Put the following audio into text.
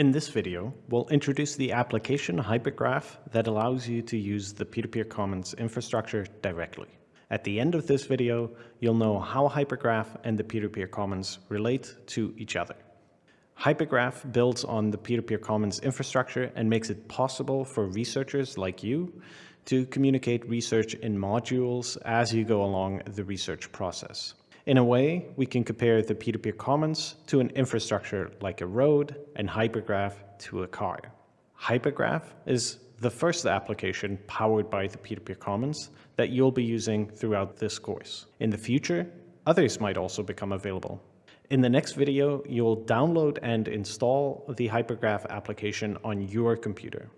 In this video, we'll introduce the application Hypergraph that allows you to use the Peer-to-Peer Commons infrastructure directly. At the end of this video, you'll know how Hypergraph and the Peer-to-Peer Commons relate to each other. Hypergraph builds on the Peer-to-Peer Commons infrastructure and makes it possible for researchers like you to communicate research in modules as you go along the research process. In a way, we can compare the Peer-to-Peer Commons to an infrastructure like a road and Hypergraph to a car. Hypergraph is the first application powered by the Peer-to-Peer Commons that you'll be using throughout this course. In the future, others might also become available. In the next video, you'll download and install the Hypergraph application on your computer.